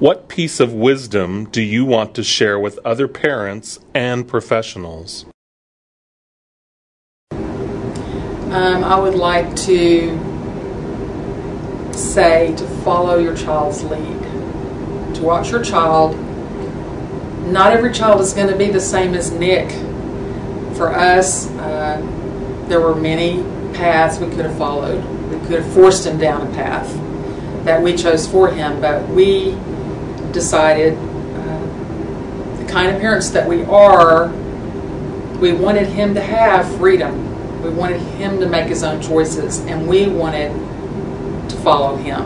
What piece of wisdom do you want to share with other parents and professionals? Um, I would like to say to follow your child's lead, to watch your child. Not every child is going to be the same as Nick. For us, uh, there were many paths we could have followed. We could have forced him down a path that we chose for him, but we decided, uh, the kind of parents that we are, we wanted him to have freedom. We wanted him to make his own choices, and we wanted to follow him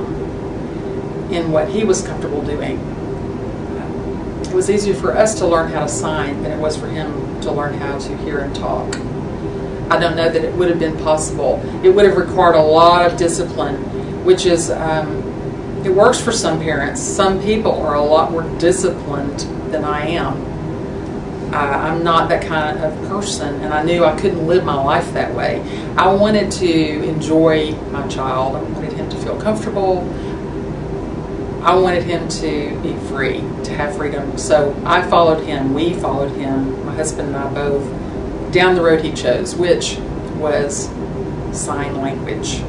in what he was comfortable doing. It was easier for us to learn how to sign than it was for him to learn how to hear and talk. I don't know that it would have been possible. It would have required a lot of discipline, which is, um, it works for some parents. Some people are a lot more disciplined than I am. Uh, I'm not that kind of person, and I knew I couldn't live my life that way. I wanted to enjoy my child. I wanted him to feel comfortable. I wanted him to be free, to have freedom. So I followed him. We followed him, my husband and I both, down the road he chose, which was sign language.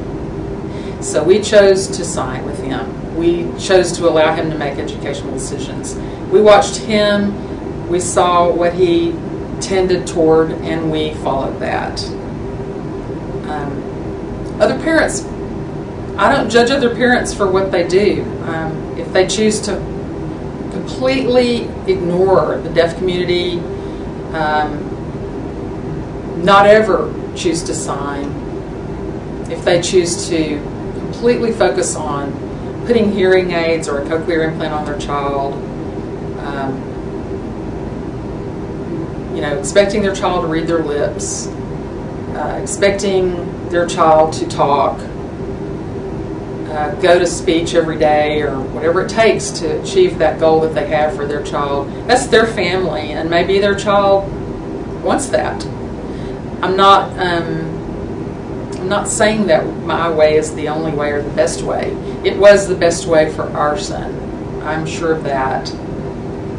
So we chose to sign with him. We chose to allow him to make educational decisions. We watched him, we saw what he tended toward, and we followed that. Um, other parents, I don't judge other parents for what they do. Um, if they choose to completely ignore the deaf community, um, not ever choose to sign, if they choose to completely focus on putting hearing aids or a cochlear implant on their child, um, you know, expecting their child to read their lips, uh, expecting their child to talk, uh, go to speech every day or whatever it takes to achieve that goal that they have for their child. That's their family, and maybe their child wants that. I'm not. Um, I'm not saying that my way is the only way or the best way. It was the best way for our son. I'm sure of that.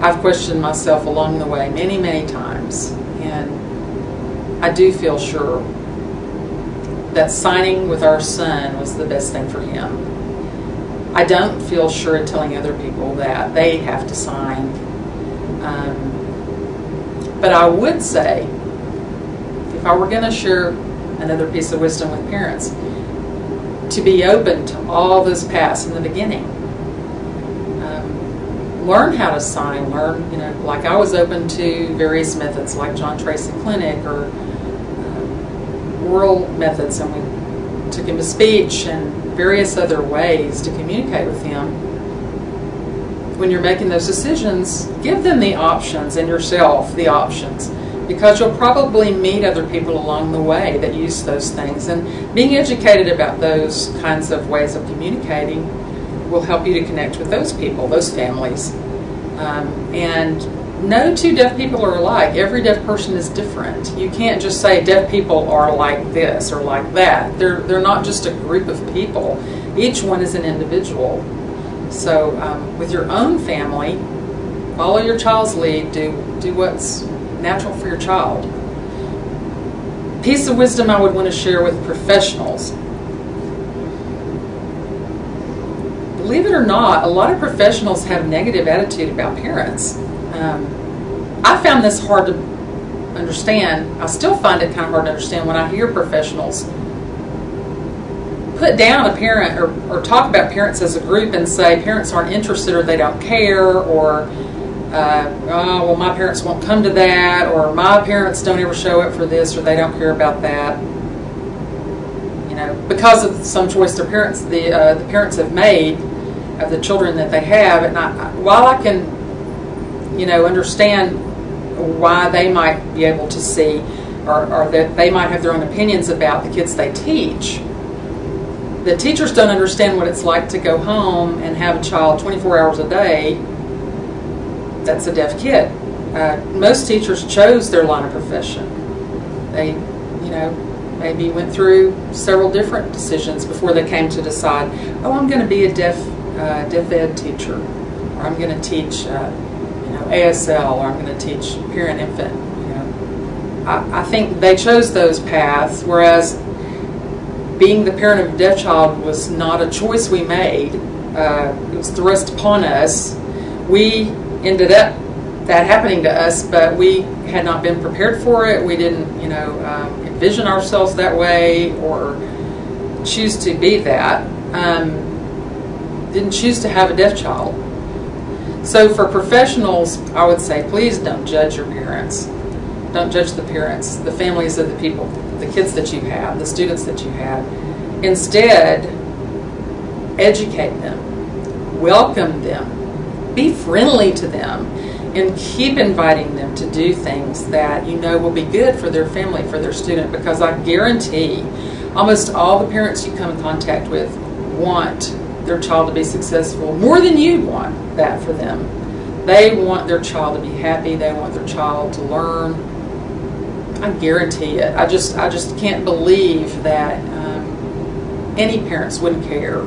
I've questioned myself along the way many, many times, and I do feel sure that signing with our son was the best thing for him. I don't feel sure in telling other people that they have to sign. Um, but I would say, if I were going to share another piece of wisdom with parents, to be open to all those paths in the beginning. Um, learn how to sign, learn, you know, like I was open to various methods like John Tracy Clinic or uh, oral methods, and we took him to speech and various other ways to communicate with him. When you're making those decisions, give them the options and yourself the options because you'll probably meet other people along the way that use those things. And being educated about those kinds of ways of communicating will help you to connect with those people, those families. Um, and no two deaf people are alike. Every deaf person is different. You can't just say deaf people are like this or like that. They're, they're not just a group of people. Each one is an individual. So um, with your own family, follow your child's lead. Do, do what's natural for your child. Piece of wisdom I would want to share with professionals. Believe it or not, a lot of professionals have negative attitude about parents. Um, I found this hard to understand. I still find it kind of hard to understand when I hear professionals put down a parent or, or talk about parents as a group and say parents aren't interested or they don't care or uh, oh, well, my parents won't come to that, or my parents don't ever show up for this, or they don't care about that. You know, because of some choice their parents, the uh, the parents have made of the children that they have, and I, while I can, you know, understand why they might be able to see, or, or that they might have their own opinions about the kids they teach. The teachers don't understand what it's like to go home and have a child 24 hours a day that's a deaf kid. Uh, most teachers chose their line of profession. They, you know, maybe went through several different decisions before they came to decide, oh, I'm going to be a deaf, uh, deaf ed teacher. or I'm going to teach, uh, you know, ASL, or I'm going to teach parent infant. I, I think they chose those paths, whereas being the parent of a deaf child was not a choice we made. Uh, it was thrust upon us. We ended up that happening to us, but we had not been prepared for it. We didn't, you know, um, envision ourselves that way or choose to be that. Um, didn't choose to have a deaf child. So for professionals, I would say please don't judge your parents. Don't judge the parents, the families of the people, the kids that you have, the students that you have. Instead, educate them, welcome them, be friendly to them, and keep inviting them to do things that you know will be good for their family, for their student, because I guarantee almost all the parents you come in contact with want their child to be successful more than you want that for them. They want their child to be happy, they want their child to learn. I guarantee it. I just I just can't believe that um, any parents wouldn't care